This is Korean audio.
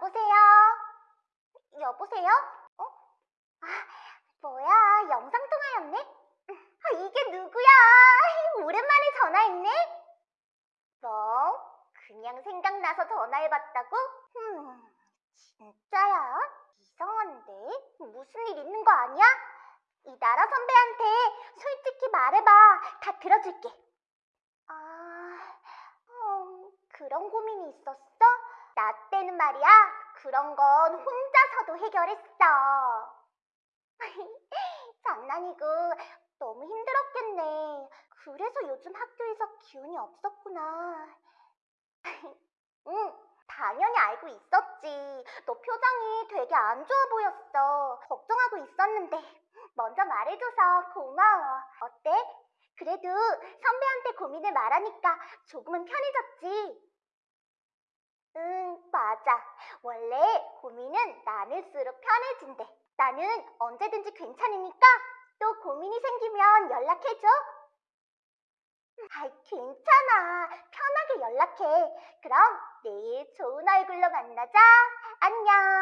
여보세요? 여보세요? 어? 아, 뭐야, 영상통화였네? 아, 이게 누구야? 오랜만에 전화했네? 뭐? 그냥 생각나서 전화해봤다고? 흠, 진짜야? 이상한데? 무슨 일 있는 거 아니야? 이 나라 선배한테 솔직히 말해봐. 다 들어줄게. 아, 음, 그런 고민이 있었어? 말이야. 그런 건 혼자서도 해결했어. 장난이고 너무 힘들었겠네. 그래서 요즘 학교에서 기운이 없었구나. 응, 당연히 알고 있었지. 너 표정이 되게 안 좋아 보였어. 걱정하고 있었는데 먼저 말해줘서 고마워. 어때? 그래도 선배한테 고민을 말하니까 조금은 편해졌지. 응, 맞아. 원래 고민은 나눌수록 편해진대. 나는 언제든지 괜찮으니까 또 고민이 생기면 연락해줘. 아이, 괜찮아. 편하게 연락해. 그럼 내일 좋은 얼굴로 만나자. 안녕.